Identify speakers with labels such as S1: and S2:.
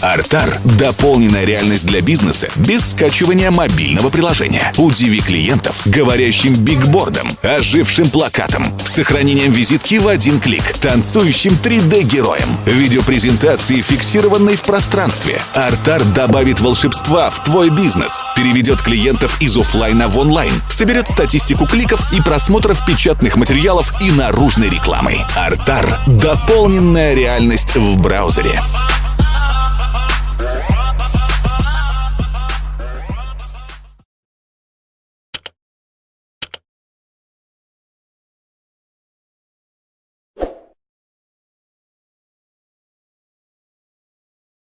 S1: Артар – дополненная реальность для бизнеса без скачивания мобильного приложения. Удиви клиентов говорящим бигбордом, ожившим плакатом, сохранением визитки в один клик, танцующим 3D-героем, видеопрезентации, фиксированной в пространстве. Артар добавит волшебства в твой бизнес, переведет клиентов из офлайна в онлайн, соберет статистику кликов и просмотров печатных материалов и наружной рекламы. Артар – дополненная реальность в браузере.